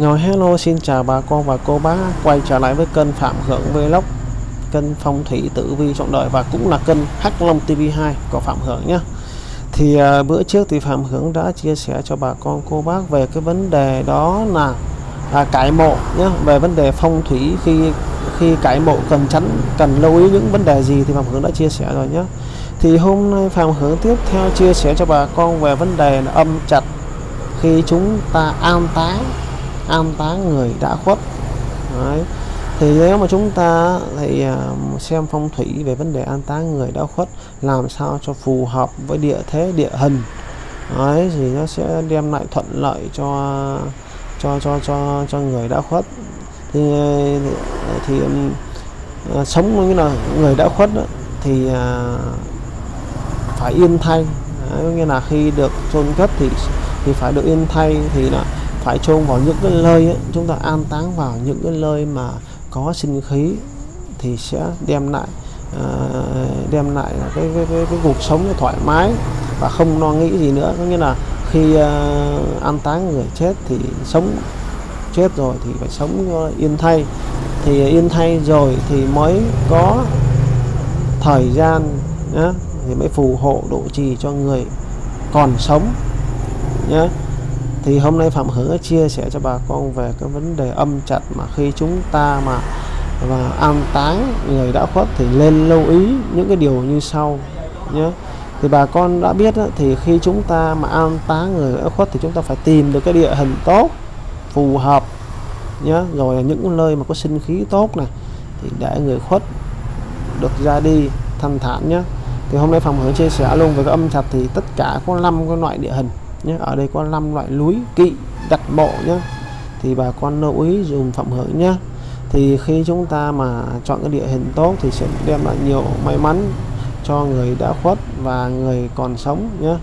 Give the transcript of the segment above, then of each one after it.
Rồi hello xin chào bà con và cô bác. Quay trở lại với kênh Phạm Hưởng Vlog kênh phong thủy tử vi trọn đời và cũng là kênh Hắc Long TV2 của Phạm Hưởng nhé. Thì à, bữa trước thì Phạm Hưởng đã chia sẻ cho bà con cô bác về cái vấn đề đó là à, cải mộ nhé. Về vấn đề phong thủy khi khi cải mộ cần tránh cần lưu ý những vấn đề gì thì Phạm Hưởng đã chia sẻ rồi nhé. Thì hôm nay Phạm Hưởng tiếp theo chia sẻ cho bà con về vấn đề là âm chặt khi chúng ta an táng an táng người đã khuất. Đấy. thì nếu mà chúng ta thì à, xem phong thủy về vấn đề an táng người đã khuất làm sao cho phù hợp với địa thế địa hình. Đấy, thì nó sẽ đem lại thuận lợi cho cho cho cho cho người đã khuất. Thì thì, thì sống như là người đã khuất đó, thì à, phải yên thay. Đấy, nghĩa là khi được chôn cất thì thì phải được yên thay thì là phải chôn vào những cái nơi ấy, chúng ta an táng vào những cái nơi mà có sinh khí thì sẽ đem lại uh, đem lại cái, cái, cái, cái cuộc sống thoải mái và không lo nghĩ gì nữa. Có nghĩa là khi uh, an táng người chết thì sống chết rồi thì phải sống ờ, yên thay. Thì yên thay rồi thì mới có thời gian nhá thì mới phù hộ độ trì cho người còn sống nhé thì hôm nay Phạm Hưởng chia sẻ cho bà con về cái vấn đề âm chặt mà khi chúng ta mà và an táng người đã khuất thì lên lưu ý những cái điều như sau nhé. Thì bà con đã biết đó, thì khi chúng ta mà an táng người đã khuất thì chúng ta phải tìm được cái địa hình tốt phù hợp nhé. Rồi những nơi mà có sinh khí tốt này thì để người khuất được ra đi thanh thản nhé. Thì hôm nay Phạm Hưởng chia sẻ luôn về cái âm chặt thì tất cả có 5 cái loại địa hình nhé ở đây có 5 loại núi kỵ đặt mộ nhé thì bà con lưu ý dùng phẩm Hưởng nhé thì khi chúng ta mà chọn cái địa hình tốt thì sẽ đem lại nhiều may mắn cho người đã khuất và người còn sống nhé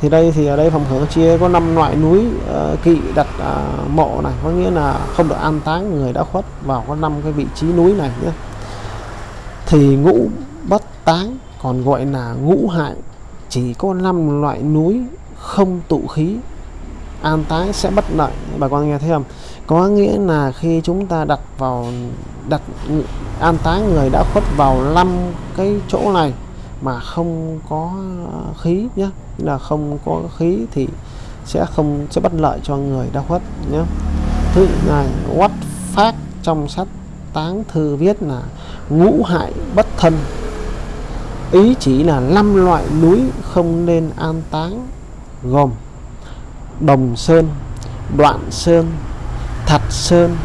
thì đây thì ở đây phòng hưởng chia có 5 loại núi uh, kỵ đặt uh, mộ này. Có nghĩa là không được an táng người đã khuất vào có 5 cái vị trí núi này nhé thì ngũ bất táng còn gọi là ngũ hại chỉ có 5 loại núi không tụ khí, an táng sẽ bất lợi. Bà con nghe thấy không? Có nghĩa là khi chúng ta đặt vào, đặt an táng người đã khuất vào năm cái chỗ này mà không có khí nhé là không có khí thì sẽ không, sẽ bất lợi cho người đã khuất nhé thứ này quát phát trong sách táng thư viết là ngũ hại bất thân. Ý chỉ là năm loại núi không nên an táng gồm Đồng Sơn, Đoạn Sơn, Thạch Sơn,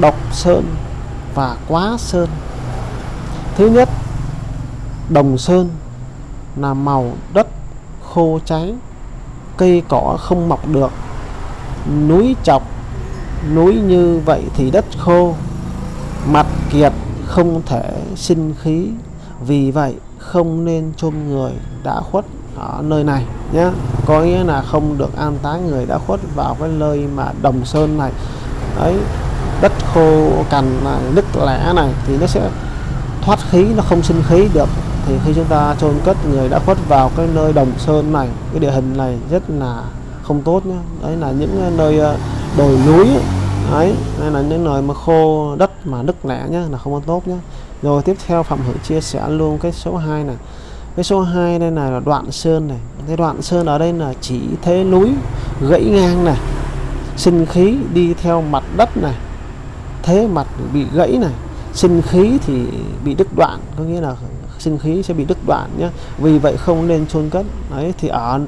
Độc Sơn và Quá Sơn. Thứ nhất, Đồng Sơn là màu đất khô cháy, cây cỏ không mọc được, núi chọc, núi như vậy thì đất khô, mặt kiệt không thể sinh khí, vì vậy không nên chôn người đã khuất ở nơi này nhé có nghĩa là không được an táng người đã khuất vào cái nơi mà đồng sơn này. Ấy đất khô cằn này, nứt lẻ này thì nó sẽ thoát khí, nó không sinh khí được. Thì khi chúng ta chôn cất người đã khuất vào cái nơi đồng sơn này, cái địa hình này rất là không tốt nhé đấy là những nơi ờ, đồi núi ấy hay là những nơi mà khô đất mà nứt lẻ nhé là không có tốt nhé rồi tiếp theo phạm hữu chia sẻ luôn cái số 2 này. Cái số 2 đây này là đoạn sơn này cái đoạn sơn ở đây là chỉ thế núi, gãy ngang này, sinh khí đi theo mặt đất này, thế mặt bị gãy này, sinh khí thì bị đứt đoạn, có nghĩa là sinh khí sẽ bị đứt đoạn nhé vì vậy không nên chôn cất. Đấy, thì ở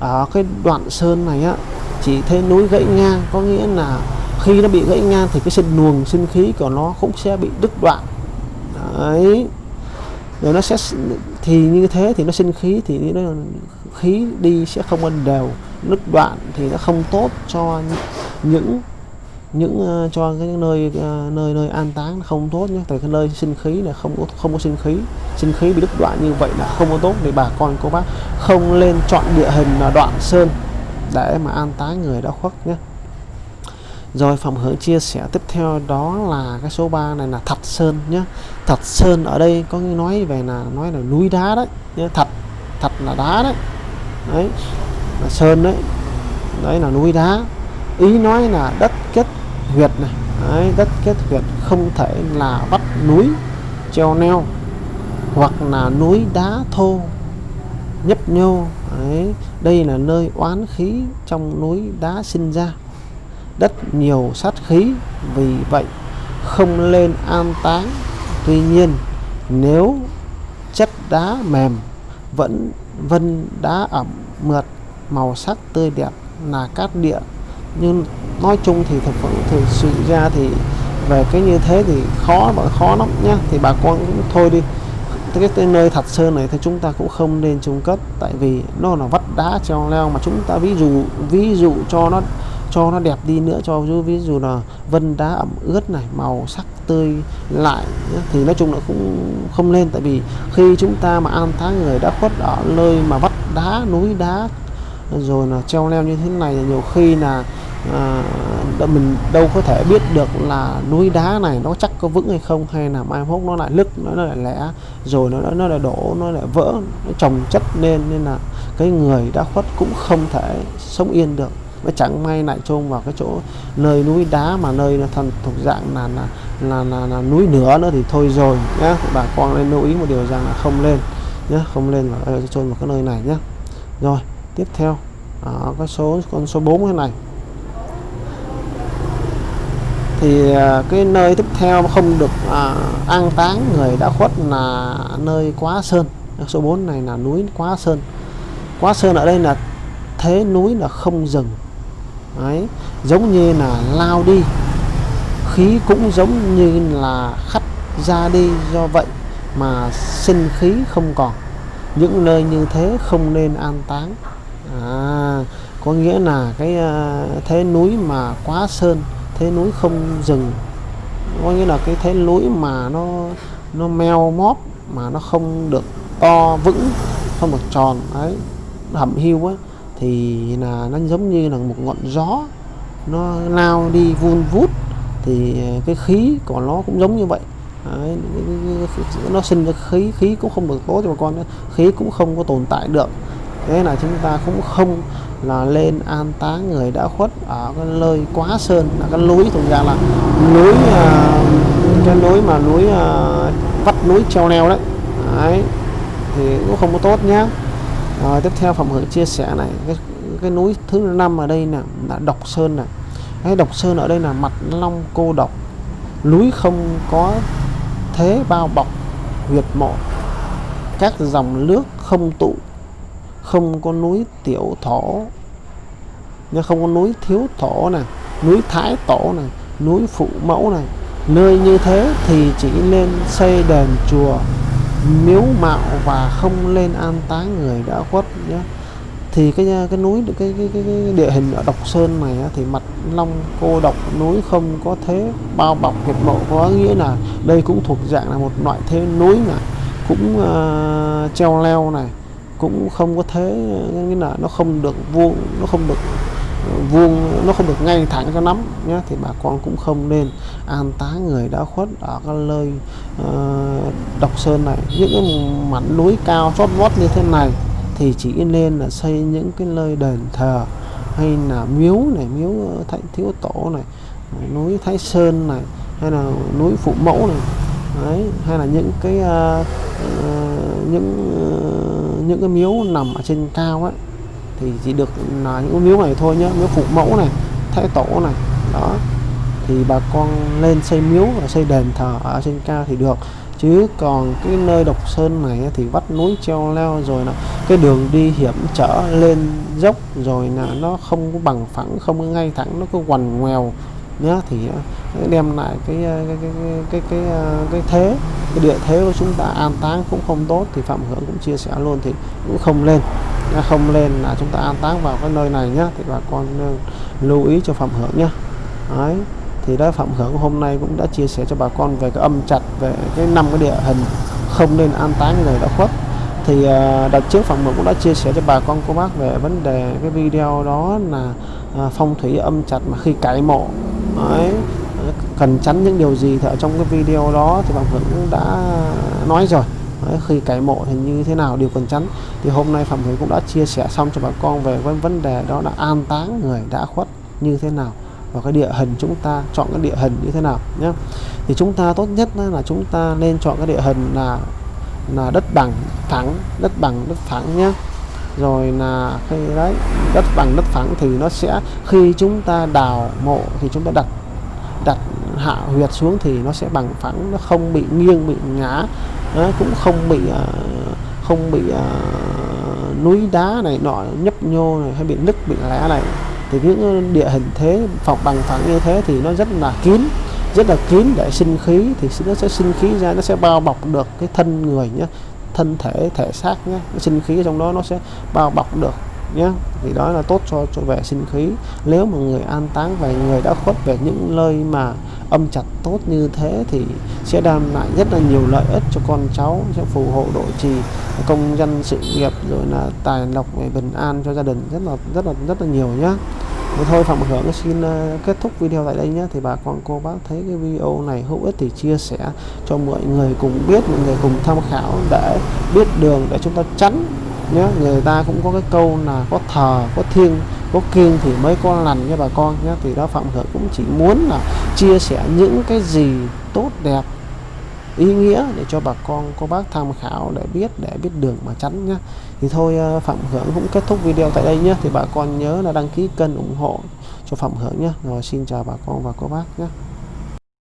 ở cái đoạn sơn này á, chỉ thế núi gãy ngang, có nghĩa là khi nó bị gãy ngang thì cái sinh luồng sinh khí của nó cũng sẽ bị đứt đoạn. Đấy. Rồi nó sẽ thì như thế thì nó sinh khí thì nó khí đi sẽ không ân đều nứt đoạn thì nó không tốt cho những những ờ, cho cái nơi ờ, nơi nơi an táng không tốt nhé. Tại cái nơi sinh khí là không có không có sinh khí sinh khí bị đứt đoạn như vậy là không có tốt để bà con cô bác không lên chọn địa hình là đoạn sơn để mà an táng người đã khuất nhé. Rồi phòng hướng chia sẻ tiếp theo đó là cái số 3 này là thật sơn nhé. Thật sơn ở đây có nói về là, nói là núi đá đấy, nhé. Thật thật là đá đấy đấy là sơn đấy. Đấy là núi đá. Ý nói là đất kết huyệt này. Đấy, đất kết huyệt không thể là vắt núi treo neo hoặc là núi đá thô nhấp nhô. Đấy, đây là nơi oán khí trong núi đá sinh ra. Đất nhiều sát khí vì vậy không lên an táng. Tuy nhiên nếu chất đá mềm vẫn vân đá ẩm mượt màu sắc tươi đẹp là cát địa. Nhưng nói chung thì thực phẩm thực sự ra thì về cái như thế thì khó và khó lắm nhá. Thì bà con cũng thôi đi. Cái, cái nơi thật sơn này thì chúng ta cũng không nên trùng cất tại vì nó là vắt đá treo leo mà chúng ta ví dụ ví dụ cho nó cho nó đẹp đi nữa cho ví dụ là vân đá ẩm ướt này màu sắc tươi lại thì nói chung là cũng không lên tại vì khi chúng ta mà an táng người đã khuất ở nơi mà vắt đá núi đá rồi là treo leo như thế này thì nhiều khi là à, mình đâu có thể biết được là núi đá này nó chắc có vững hay không hay là mai mốt nó lại lứt nó, lại lẻ rồi nó nó lại đổ nó lại vỡ nó trồng chất nên nên là cái người đã khuất cũng không thể sống yên được nó chẳng may lại chôn vào cái chỗ nơi núi đá mà nơi nó thần thuộc dạng là là, là là là núi nửa nữa thì thôi rồi nhá. Bà con nên lưu ý một điều rằng là không lên nhé không lên và ờ, chôn vào cái nơi này nhé rồi tiếp theo đó, cái số con số 4 thế này. Thì à, cái nơi tiếp theo không được à, an táng người đã khuất là nơi quá sơn. Số 4 này là núi quá sơn. Quá sơn ở đây là thế núi là không dừng. Đấy, giống như là lao đi. Khí cũng giống như là khắt ra đi do vậy mà sinh khí không còn. Những nơi như thế không nên an táng. À, có nghĩa là cái uh, thế núi mà quá sơn thế núi không dừng có nghĩa là cái thế núi mà nó nó meo móp mà nó không được to vững không được tròn đấy hầm hẩm hiu ấy thì là nó giống như là một ngọn gió nó lao đi vun vút thì ờ, cái khí của nó cũng giống như vậy. Đấy, nó sinh ra khí khí cũng không được tốt cho bà con nữa khí cũng không có tồn tại được. Thế là chúng ta cũng không là lên an táng người đã khuất ở cái nơi quá sơn là cái núi thực ra là núi à, cái núi mà núi à, vắt núi treo leo đấy. đấy thì cũng không có tốt nhá rồi tiếp theo phẩm hưởng chia sẻ này cái, cái núi thứ năm ở đây nè là độc sơn này cái độc sơn ở đây là mặt long cô độc. Núi không có thế bao bọc huyệt mộ. Các dòng nước không tụ không có núi tiểu thổ. Nhưng không có núi thiếu thổ này núi thái tổ này núi phụ mẫu này. Nơi như thế thì chỉ nên xây đền chùa miếu mạo và không lên an táng người đã khuất nhé thì cái cái núi cái, cái, cái, cái địa hình ở độc sơn này thì mặt long cô độc núi không có thế bao bọc huyệt mộ có nghĩa là đây cũng thuộc dạng là một loại thế núi này cũng uh, treo leo này cũng không có thế nghĩa là nó không được vuông nó không được vuông nó không được ngay thẳng cho lắm nhé thì bà con cũng không nên an táng người đã khuất ở cái nơi uh, độc sơn này. Những cái mảnh núi cao chót vót như thế này thì chỉ nên là xây những cái nơi đền thờ hay là miếu này miếu thạnh thiếu tổ này núi thái sơn này hay là núi phụ mẫu này. Đấy, hay là những cái uh, uh, những uh, những cái miếu nằm ở trên cao ấy thì chỉ được là những miếu này thôi nhé miếu phụ mẫu này thái tổ này đó. Thì bà con lên xây miếu và xây đền thờ ở trên cao thì được. Chứ còn cái nơi độc sơn này thì vắt núi treo leo rồi là cái đường đi hiểm trở lên dốc rồi là nó không có bằng phẳng không có ngay thẳng nó cứ quằn ngoèo nhá thì à, đem lại à, cái cái cái cái cái, cái, cái thế cái địa thế của chúng ta an táng cũng không tốt thì phạm hưởng cũng chia sẻ luôn thì cũng không lên không lên là chúng ta an táng vào cái nơi này nhá, thì bà con lưu ý cho phạm hưởng nhá. Đấy, thì đó phạm hưởng hôm nay cũng đã chia sẻ cho bà con về cái âm chặt, về cái năm cái địa hình không nên an táng người đã khuất. Thì à, đợt trước phạm hưởng cũng đã chia sẻ cho bà con, cô bác về vấn đề cái video đó là à, phong thủy âm chặt mà khi cải mộ. Đấy, cần tránh những điều gì thì ở trong cái video đó thì phạm hưởng cũng đã nói rồi. Đấy, khi cải mộ thì như thế nào điều cần tránh. Thì hôm nay phạm hưởng cũng đã chia sẻ xong cho bà con về với vấn đề đó là an táng người đã khuất như thế nào và cái địa hình chúng ta chọn cái địa hình như thế nào nhé thì chúng ta tốt nhất là chúng ta nên chọn cái địa hình là là đất bằng thẳng đất bằng đất thẳng nhé rồi là khi đấy đất bằng đất phẳng thì nó sẽ khi chúng ta đào mộ thì chúng ta đặt đặt hạ huyệt xuống thì nó sẽ bằng phẳng nó không bị nghiêng bị ngã à, cũng không bị à, không bị à, núi đá này nọ nhấp nhô này hay bị nứt bị lẻ này. Thì những địa hình thế phòng bằng phẳng như thế thì nó rất là kín rất là kín để sinh khí thì nó sẽ sinh khí ra nó sẽ bao bọc được cái thân người nhé thân thể thể xác nhé sinh khí trong đó nó sẽ bao bọc được nhé thì đó là tốt cho cho vệ sinh khí. Nếu mà người an táng về người đã khuất về những nơi mà âm chặt tốt như thế thì sẽ đem lại rất là nhiều lợi ích cho con cháu, sẽ phù hộ độ trì công dân sự nghiệp, rồi là tài lộc về bình an cho gia đình. Rất là rất là rất là nhiều nhé thôi, Phạm Hưởng xin ờ, kết thúc video tại đây nhé thì bà con, cô bác thấy cái video này hữu ích thì chia sẻ cho mọi người cùng biết, mọi người cùng tham khảo để biết đường để chúng ta tránh nhớ người ta cũng có cái câu là có thờ, có thiêng, có kiêng thì mới có lành nha bà con nhé thì đó Phạm Hưởng cũng chỉ muốn là chia sẻ những cái gì tốt, đẹp, ý nghĩa để cho bà con, cô bác tham khảo để biết để biết đường mà tránh nhé thì thôi ờ, Phạm Hưởng cũng kết thúc video tại đây nhé thì bà con nhớ là đăng ký kênh ủng hộ cho Phạm Hưởng nhé rồi xin chào bà con và cô bác nhé